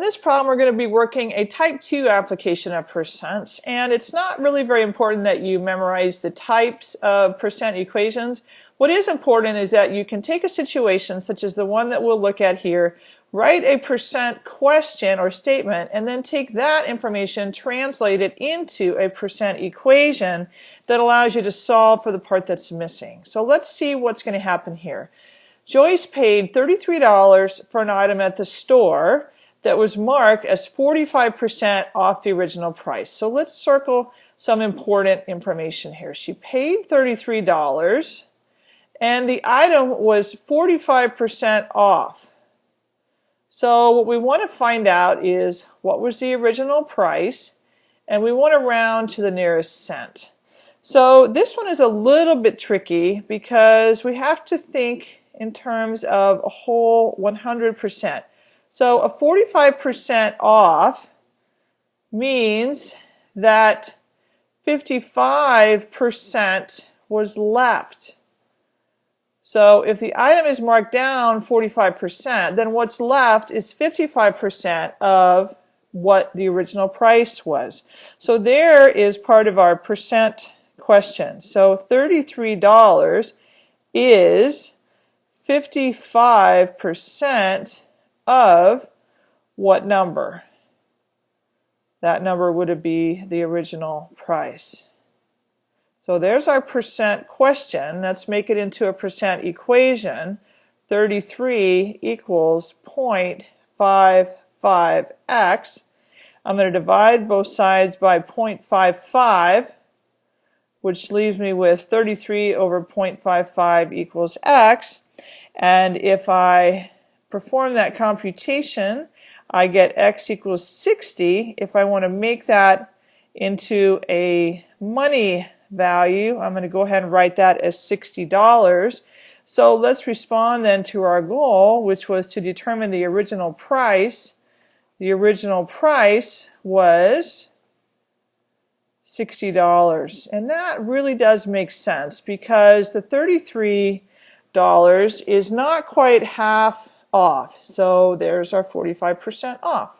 In this problem, we're going to be working a type 2 application of percents, and it's not really very important that you memorize the types of percent equations. What is important is that you can take a situation such as the one that we'll look at here, write a percent question or statement, and then take that information, translate it into a percent equation that allows you to solve for the part that's missing. So let's see what's going to happen here. Joyce paid $33 for an item at the store that was marked as 45% off the original price. So let's circle some important information here. She paid $33 and the item was 45% off. So what we want to find out is what was the original price and we want to round to the nearest cent. So this one is a little bit tricky because we have to think in terms of a whole 100%. So a 45% off means that 55% was left. So if the item is marked down 45%, then what's left is 55% of what the original price was. So there is part of our percent question. So $33 is 55% of what number? That number would be the original price. So there's our percent question. Let's make it into a percent equation. 33 equals 0.55x. I'm going to divide both sides by 0.55, which leaves me with 33 over 0.55 equals x. And if I perform that computation, I get x equals 60. If I want to make that into a money value, I'm going to go ahead and write that as $60. So let's respond then to our goal, which was to determine the original price. The original price was $60. And that really does make sense because the $33 is not quite half off. So there's our 45% off.